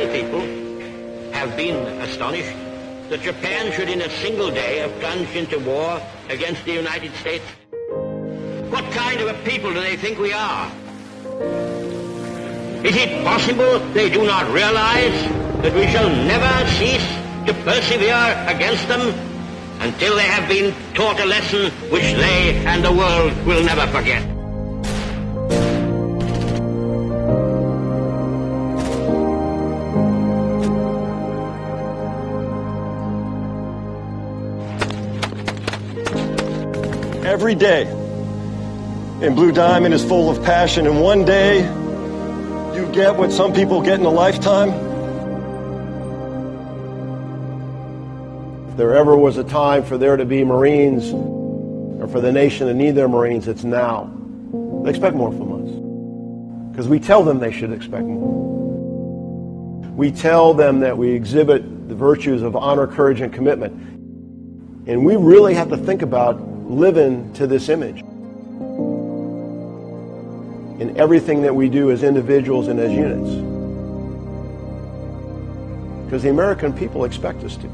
Many people have been astonished that Japan should in a single day have plunged into war against the United States. What kind of a people do they think we are? Is it possible they do not realize that we shall never cease to persevere against them until they have been taught a lesson which they and the world will never forget? Every day. And Blue Diamond is full of passion, and one day you get what some people get in a lifetime. If there ever was a time for there to be Marines, or for the nation to need their Marines, it's now. They expect more from us. Because we tell them they should expect more. We tell them that we exhibit the virtues of honor, courage, and commitment. And we really have to think about living to this image in everything that we do as individuals and as units. Because the American people expect us to.